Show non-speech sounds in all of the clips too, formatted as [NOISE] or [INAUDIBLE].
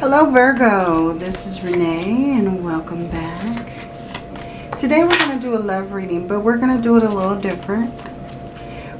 Hello Virgo, this is Renee and welcome back. Today we're going to do a love reading, but we're going to do it a little different.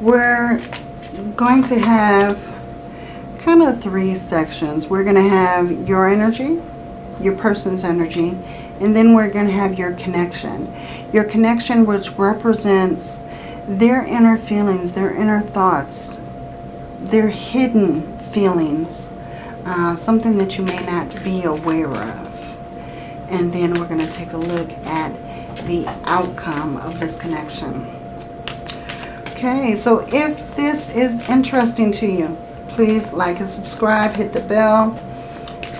We're going to have kind of three sections. We're going to have your energy, your person's energy, and then we're going to have your connection. Your connection which represents their inner feelings, their inner thoughts, their hidden feelings, uh, something that you may not be aware of. And then we're going to take a look at the outcome of this connection. Okay, so if this is interesting to you, please like and subscribe, hit the bell,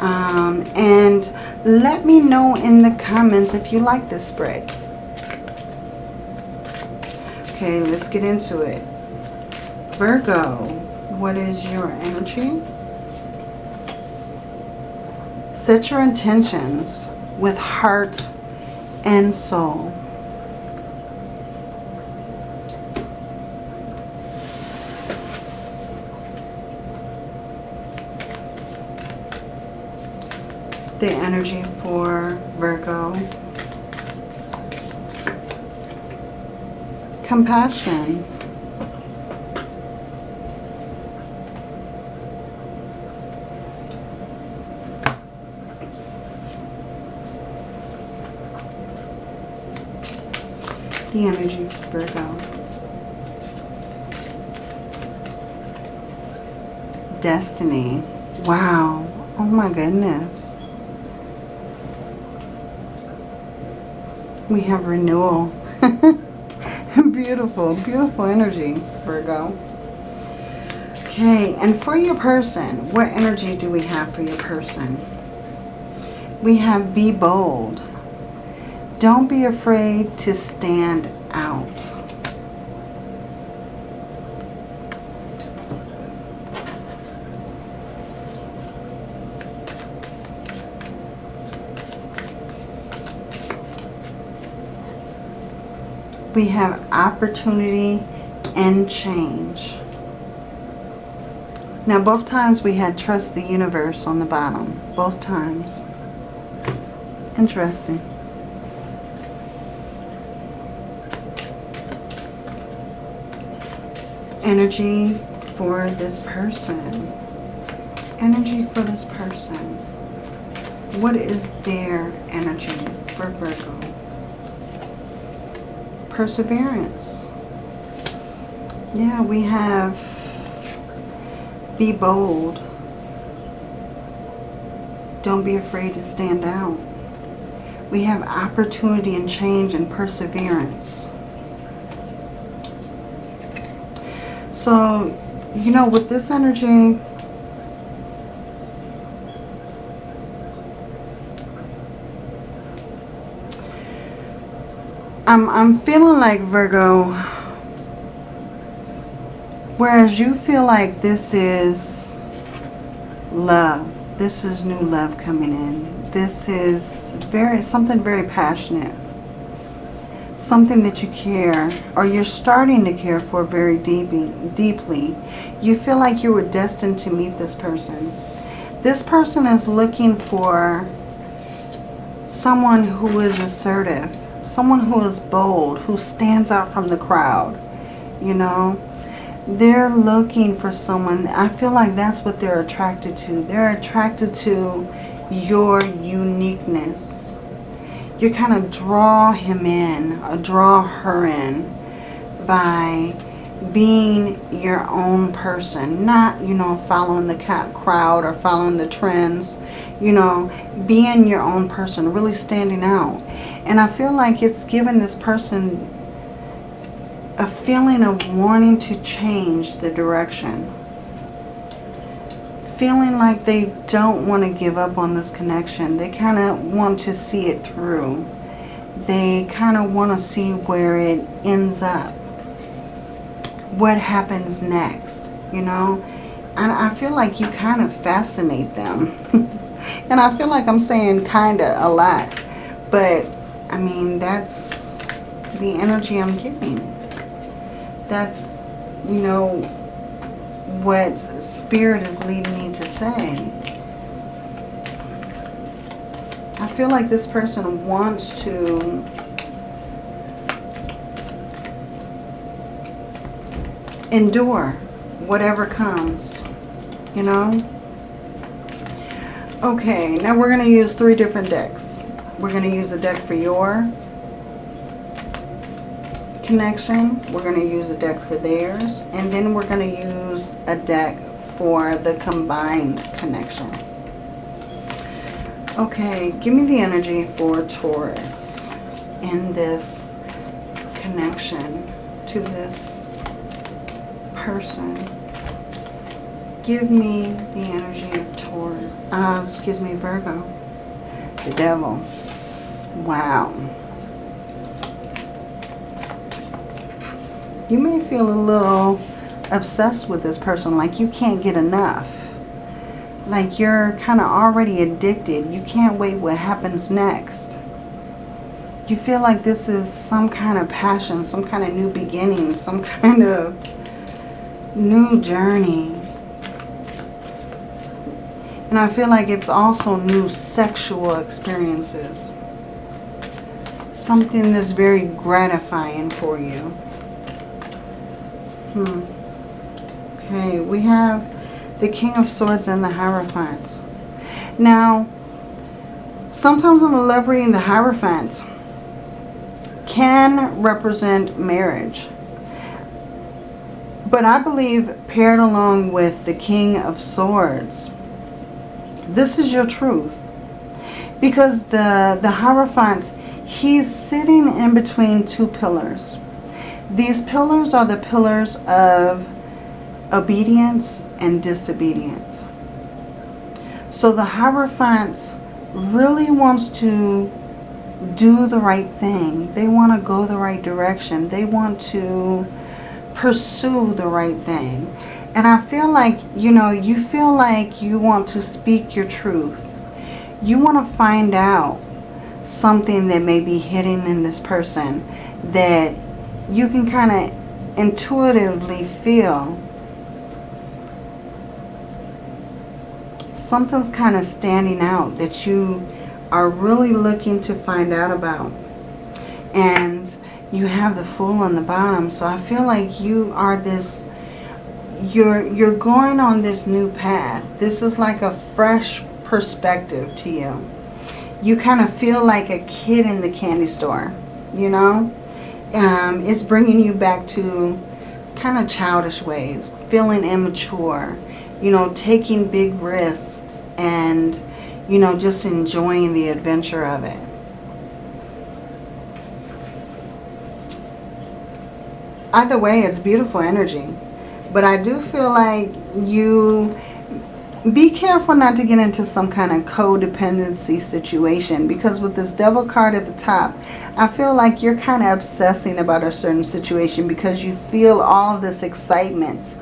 um, and let me know in the comments if you like this spread. Okay, let's get into it. Virgo, what is your energy? Set your intentions with heart and soul. The energy for Virgo. Compassion. The energy Virgo. Destiny. Wow. Oh my goodness. We have renewal. [LAUGHS] beautiful, beautiful energy, Virgo. Okay, and for your person, what energy do we have for your person? We have be bold. Don't be afraid to stand out. We have opportunity and change. Now both times we had trust the universe on the bottom. Both times. Interesting. Energy for this person. Energy for this person. What is their energy for Virgo? Perseverance. Yeah, we have be bold. Don't be afraid to stand out. We have opportunity and change and perseverance. So, you know, with this energy, I'm, I'm feeling like Virgo, whereas you feel like this is love. This is new love coming in. This is very something very passionate something that you care or you're starting to care for very deeply, deeply, you feel like you were destined to meet this person. This person is looking for someone who is assertive, someone who is bold, who stands out from the crowd, you know. They're looking for someone, I feel like that's what they're attracted to. They're attracted to your uniqueness you kind of draw him in or draw her in by being your own person not you know following the crowd or following the trends you know being your own person really standing out. And I feel like it's given this person a feeling of wanting to change the direction feeling like they don't want to give up on this connection. They kind of want to see it through. They kind of want to see where it ends up. What happens next, you know? And I feel like you kind of fascinate them. [LAUGHS] and I feel like I'm saying kind of a lot. But, I mean, that's the energy I'm getting. That's, you know, what Spirit is leading me to say. I feel like this person wants to endure whatever comes, you know? Okay, now we're going to use three different decks. We're going to use a deck for your connection. We're going to use a deck for theirs. And then we're going to use a deck for the combined connection. Okay, give me the energy for Taurus in this connection to this person. Give me the energy of Taurus. Uh, excuse me, Virgo. The devil. Wow. You may feel a little obsessed with this person, like you can't get enough like you're kind of already addicted. You can't wait what happens next. You feel like this is some kind of passion, some kind of new beginning, some [LAUGHS] kind of new journey. And I feel like it's also new sexual experiences. Something that's very gratifying for you. Hmm. Okay, we have the King of Swords and the Hierophant. Now, sometimes I'm elaborating the Hierophant can represent marriage. But I believe paired along with the King of Swords, this is your truth. Because the, the Hierophant, he's sitting in between two pillars. These pillars are the pillars of obedience and disobedience. So the Hierophant really wants to do the right thing. They want to go the right direction. They want to pursue the right thing. And I feel like, you know, you feel like you want to speak your truth. You want to find out something that may be hidden in this person that you can kind of intuitively feel something's kind of standing out that you are really looking to find out about. And you have the Fool on the bottom. So I feel like you are this, you're, you're going on this new path. This is like a fresh perspective to you. You kind of feel like a kid in the candy store, you know? Um, it's bringing you back to kind of childish ways, feeling immature, you know, taking big risks and, you know, just enjoying the adventure of it. Either way, it's beautiful energy. But I do feel like you be careful not to get into some kind of codependency situation because with this devil card at the top I feel like you're kind of obsessing about a certain situation because you feel all this excitement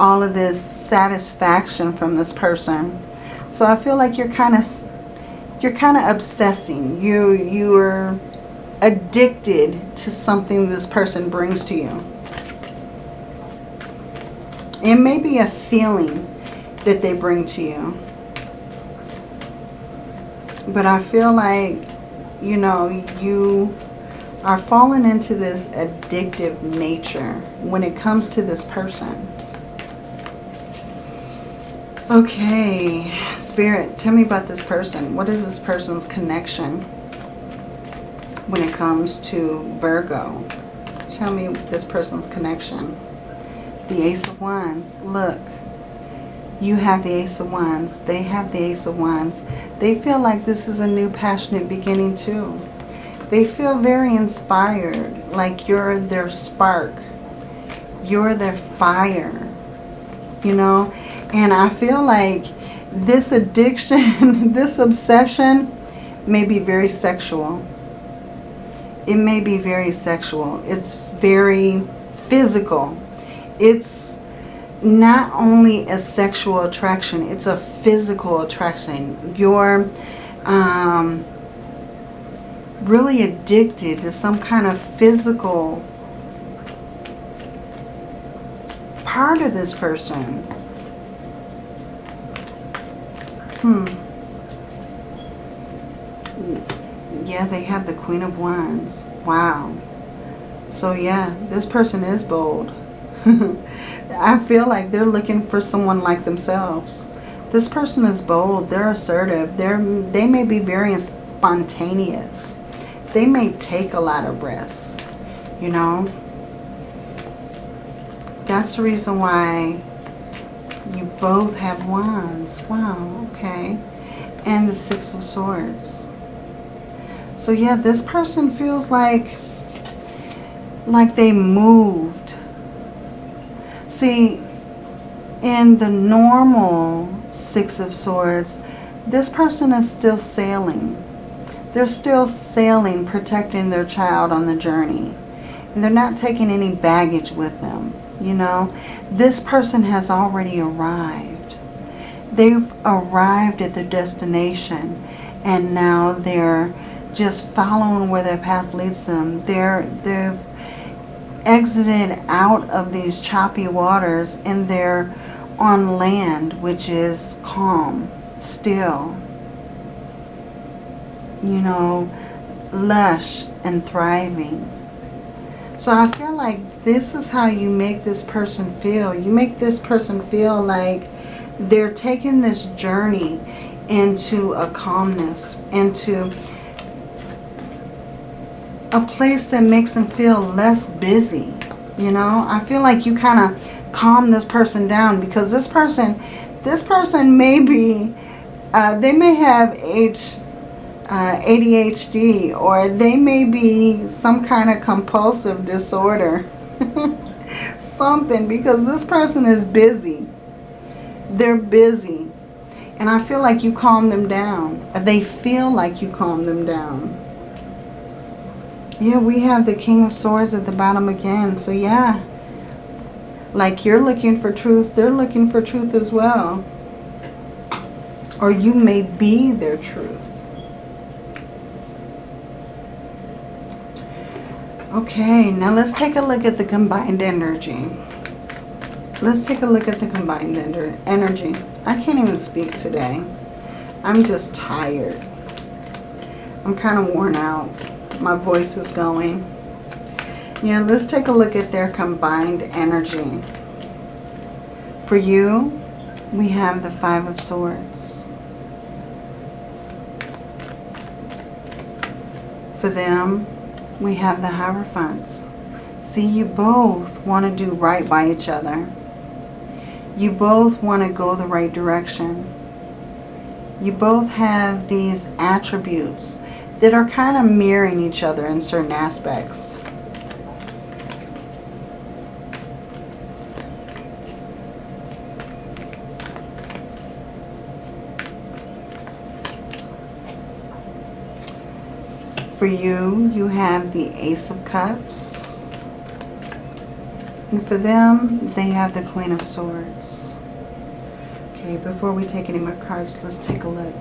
all of this satisfaction from this person. So I feel like you're kind of you're kind of obsessing. You you're addicted to something this person brings to you. It may be a feeling that they bring to you. But I feel like, you know, you are falling into this addictive nature when it comes to this person. Okay, Spirit, tell me about this person. What is this person's connection when it comes to Virgo? Tell me this person's connection. The Ace of Wands. Look, you have the Ace of Wands. They have the Ace of Wands. They feel like this is a new passionate beginning too. They feel very inspired, like you're their spark. You're their fire. You know, and I feel like this addiction, [LAUGHS] this obsession may be very sexual. It may be very sexual. It's very physical. It's not only a sexual attraction, it's a physical attraction. You're um, really addicted to some kind of physical part of this person. Hmm. yeah, they have the Queen of Wands. Wow. So yeah, this person is bold. [LAUGHS] I feel like they're looking for someone like themselves. This person is bold. They're assertive. They're, they may be very spontaneous. They may take a lot of risks, you know. That's the reason why you both have wands. Wow, okay. And the Six of Swords. So yeah, this person feels like like they moved. See, in the normal Six of Swords, this person is still sailing. They're still sailing, protecting their child on the journey. And they're not taking any baggage with them, you know. This person has already arrived. They've arrived at their destination and now they're just following where their path leads them. They're, they've exited out of these choppy waters and they're on land which is calm, still, you know, lush and thriving. So I feel like this is how you make this person feel. You make this person feel like they're taking this journey into a calmness, into a place that makes them feel less busy. You know, I feel like you kind of calm this person down because this person, this person may be, uh, they may have H, uh, ADHD or they may be some kind of compulsive disorder. [LAUGHS] Something because this person is busy. They're busy. And I feel like you calm them down. They feel like you calm them down. Yeah, we have the King of Swords at the bottom again. So yeah, like you're looking for truth, they're looking for truth as well. Or you may be their truth. Okay, now let's take a look at the combined energy. Let's take a look at the combined energy. I can't even speak today. I'm just tired. I'm kind of worn out. My voice is going. Yeah, let's take a look at their combined energy. For you, we have the Five of Swords. For them, we have the Hierophants. See, you both want to do right by each other. You both want to go the right direction. You both have these attributes that are kind of mirroring each other in certain aspects. For you, you have the Ace of Cups. And for them, they have the Queen of Swords. Okay, before we take any more cards, let's take a look.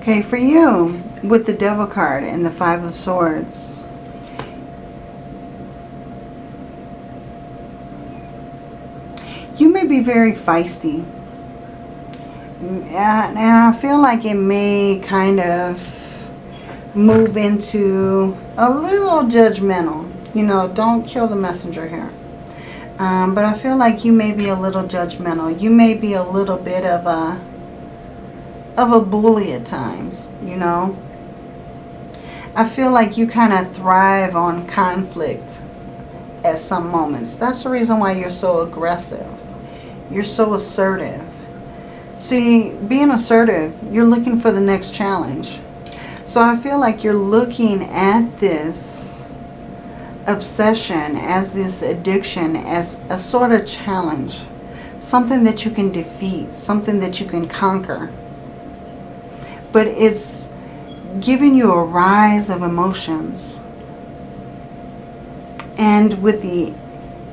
Okay, for you, with the Devil card and the Five of Swords, you may be very feisty. Mm, and I feel like it may kind of move into a little judgmental. You know, don't kill the messenger here. Um, but I feel like you may be a little judgmental. You may be a little bit of a of a bully at times, you know. I feel like you kind of thrive on conflict at some moments. That's the reason why you're so aggressive. You're so assertive. See, being assertive, you're looking for the next challenge. So I feel like you're looking at this obsession as this addiction as a sort of challenge. Something that you can defeat. Something that you can conquer. But it's giving you a rise of emotions. And with the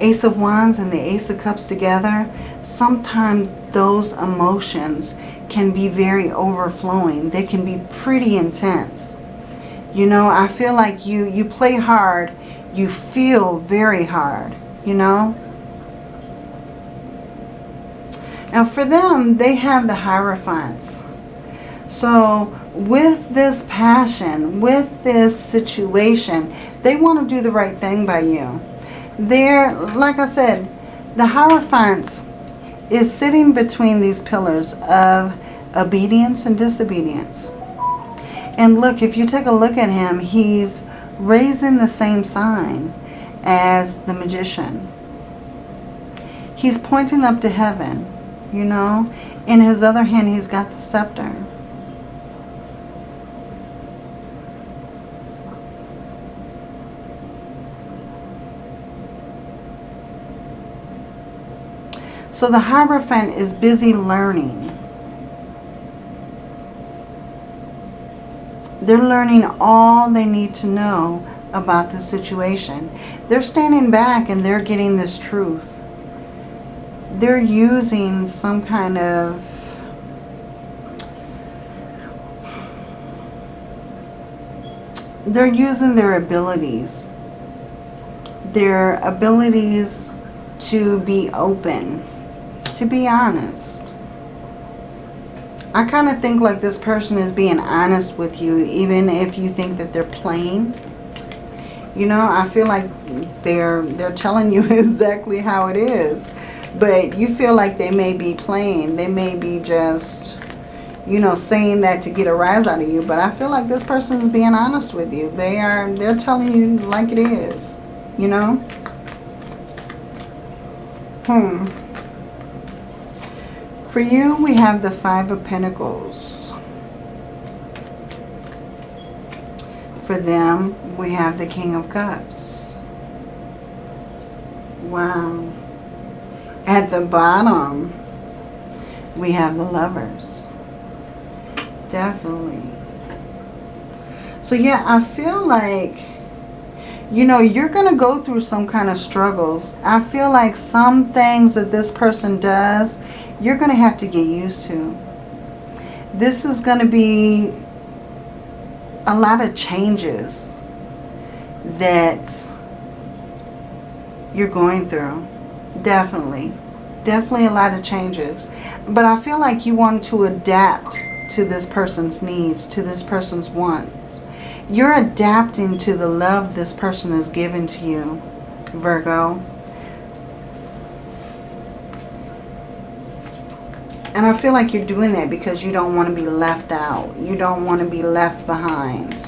Ace of Wands and the Ace of Cups together, sometimes those emotions can be very overflowing. They can be pretty intense. You know, I feel like you, you play hard, you feel very hard, you know. Now for them, they have the Hierophants. So with this passion, with this situation, they want to do the right thing by you. They're, like I said, the Hierophant is sitting between these pillars of obedience and disobedience. And look, if you take a look at him, he's raising the same sign as the magician. He's pointing up to heaven, you know. In his other hand, he's got the scepter. So the Hierophant is busy learning. They're learning all they need to know about the situation. They're standing back and they're getting this truth. They're using some kind of they're using their abilities. Their abilities to be open, to be honest. I kind of think like this person is being honest with you, even if you think that they're playing. You know, I feel like they're they're telling you [LAUGHS] exactly how it is. But you feel like they may be playing. They may be just, you know, saying that to get a rise out of you. But I feel like this person is being honest with you. They are, they're telling you like it is. You know? Hmm. For you, we have the Five of Pentacles. For them, we have the King of Cups. Wow. At the bottom, we have the Lovers. Definitely. So yeah, I feel like, you know, you're going to go through some kind of struggles. I feel like some things that this person does you're going to have to get used to. This is going to be a lot of changes that you're going through. Definitely. Definitely a lot of changes. But I feel like you want to adapt to this person's needs, to this person's wants. You're adapting to the love this person has given to you, Virgo. And I feel like you're doing that because you don't want to be left out. You don't want to be left behind.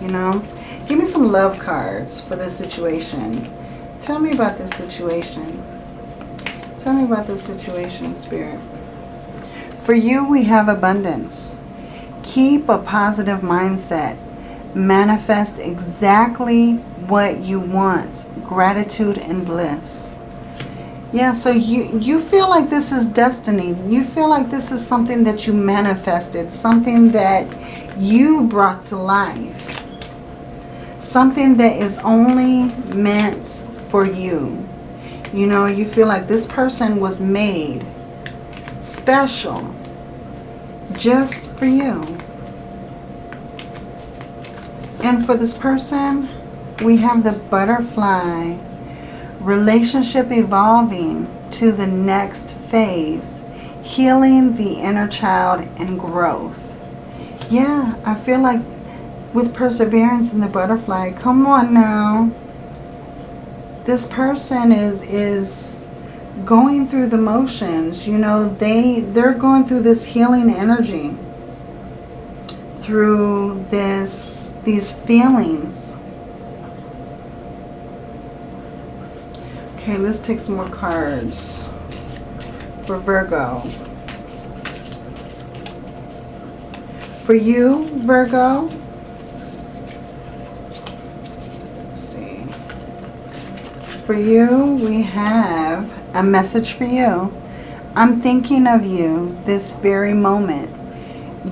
You know? Give me some love cards for this situation. Tell me about this situation. Tell me about this situation, Spirit. For you, we have abundance. Keep a positive mindset. Manifest exactly what you want. Gratitude and bliss. Yeah, so you, you feel like this is destiny. You feel like this is something that you manifested. Something that you brought to life. Something that is only meant for you. You know, you feel like this person was made special just for you. And for this person, we have the butterfly relationship evolving to the next phase, healing the inner child and growth. Yeah, I feel like with perseverance in the butterfly, come on now. This person is is going through the motions. You know, they they're going through this healing energy through this these feelings Okay, let's take some more cards for Virgo. For you, Virgo, let's see. For you, we have a message for you. I'm thinking of you this very moment.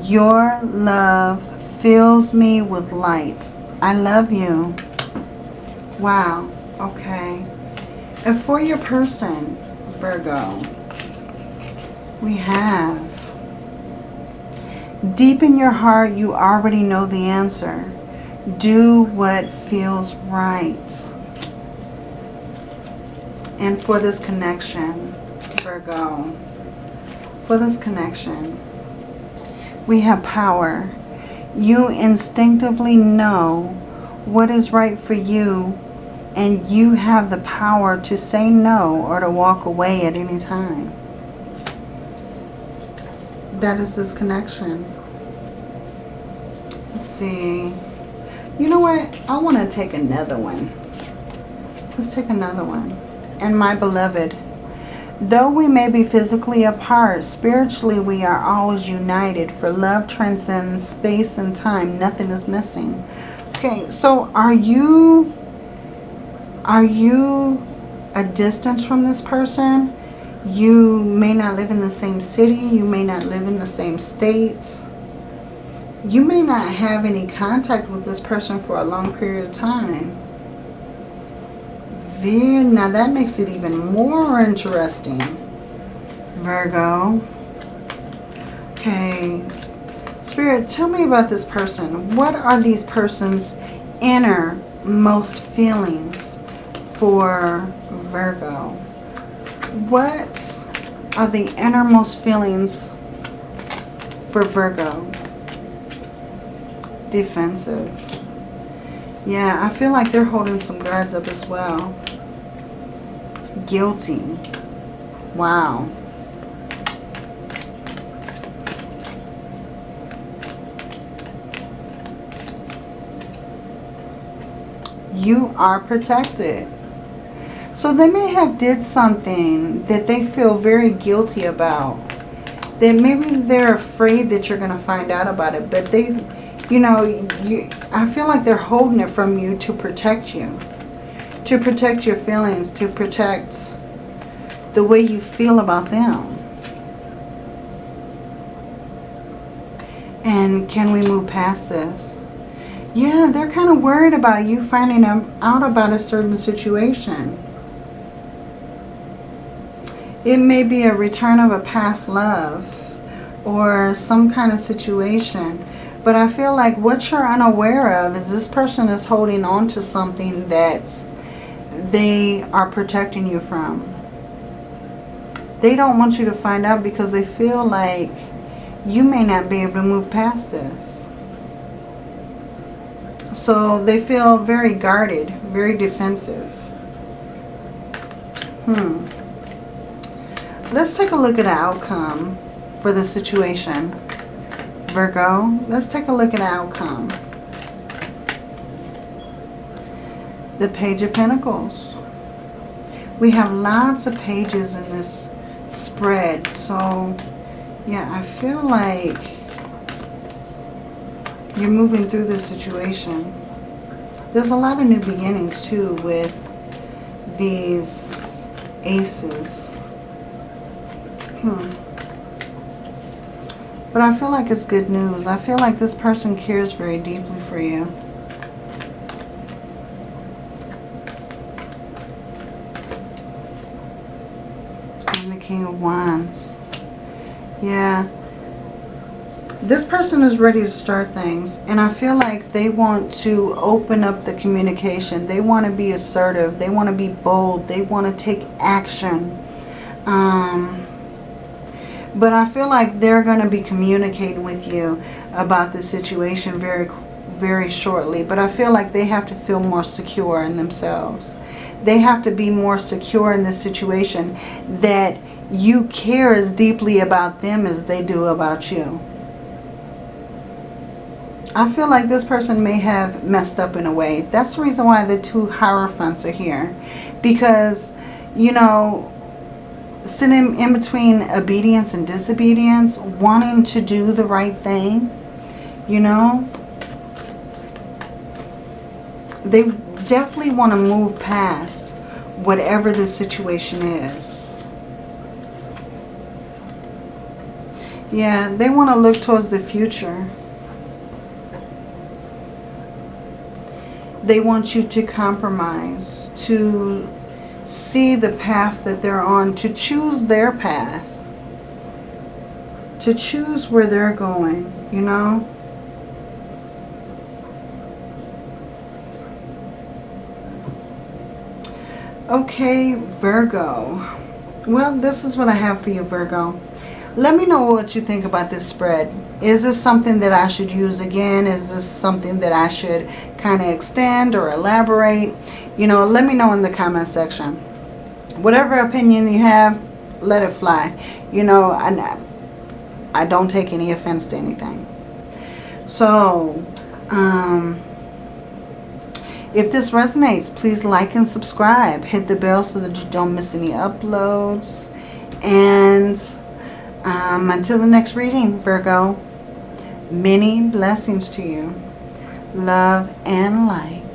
Your love fills me with light. I love you. Wow. Okay. And for your person, Virgo, we have deep in your heart, you already know the answer. Do what feels right. And for this connection, Virgo, for this connection, We have power. You instinctively know what is right for you and you have the power to say no or to walk away at any time. That is this connection. Let's see. You know what? I want to take another one. Let's take another one. And my beloved, though we may be physically apart, spiritually we are always united. For love transcends space and time. Nothing is missing. Okay, so are you are you a distance from this person? You may not live in the same city. You may not live in the same states. You may not have any contact with this person for a long period of time. Very, now that makes it even more interesting. Virgo. Okay. Spirit, tell me about this person. What are these person's innermost feelings? For Virgo. What are the innermost feelings for Virgo? Defensive. Yeah, I feel like they're holding some guards up as well. Guilty. Wow. You are protected. So they may have did something that they feel very guilty about. That maybe they're afraid that you're going to find out about it. But they, you know, you, I feel like they're holding it from you to protect you. To protect your feelings. To protect the way you feel about them. And can we move past this? Yeah, they're kind of worried about you finding out about a certain situation. It may be a return of a past love or some kind of situation. But I feel like what you're unaware of is this person is holding on to something that they are protecting you from. They don't want you to find out because they feel like you may not be able to move past this. So they feel very guarded, very defensive. Hmm. Let's take a look at the outcome for the situation. Virgo, let's take a look at the outcome. The Page of Pentacles. We have lots of pages in this spread. So, yeah, I feel like you're moving through this situation. There's a lot of new beginnings, too, with these aces. Hmm. But I feel like it's good news. I feel like this person cares very deeply for you. And the King of Wands. Yeah. This person is ready to start things. And I feel like they want to open up the communication. They want to be assertive. They want to be bold. They want to take action. Um but I feel like they're going to be communicating with you about the situation very, very shortly. But I feel like they have to feel more secure in themselves. They have to be more secure in this situation that you care as deeply about them as they do about you. I feel like this person may have messed up in a way. That's the reason why the two Hierophants are here. Because, you know, sitting in between obedience and disobedience, wanting to do the right thing, you know. They definitely want to move past whatever the situation is. Yeah, they want to look towards the future. They want you to compromise, to see the path that they're on, to choose their path, to choose where they're going, you know. Okay, Virgo. Well, this is what I have for you, Virgo. Let me know what you think about this spread. Is this something that I should use again? Is this something that I should kind of extend or elaborate? You know, let me know in the comment section. Whatever opinion you have, let it fly. You know, I, I don't take any offense to anything. So, um, if this resonates, please like and subscribe. Hit the bell so that you don't miss any uploads. And um, until the next reading, Virgo, many blessings to you. Love and light.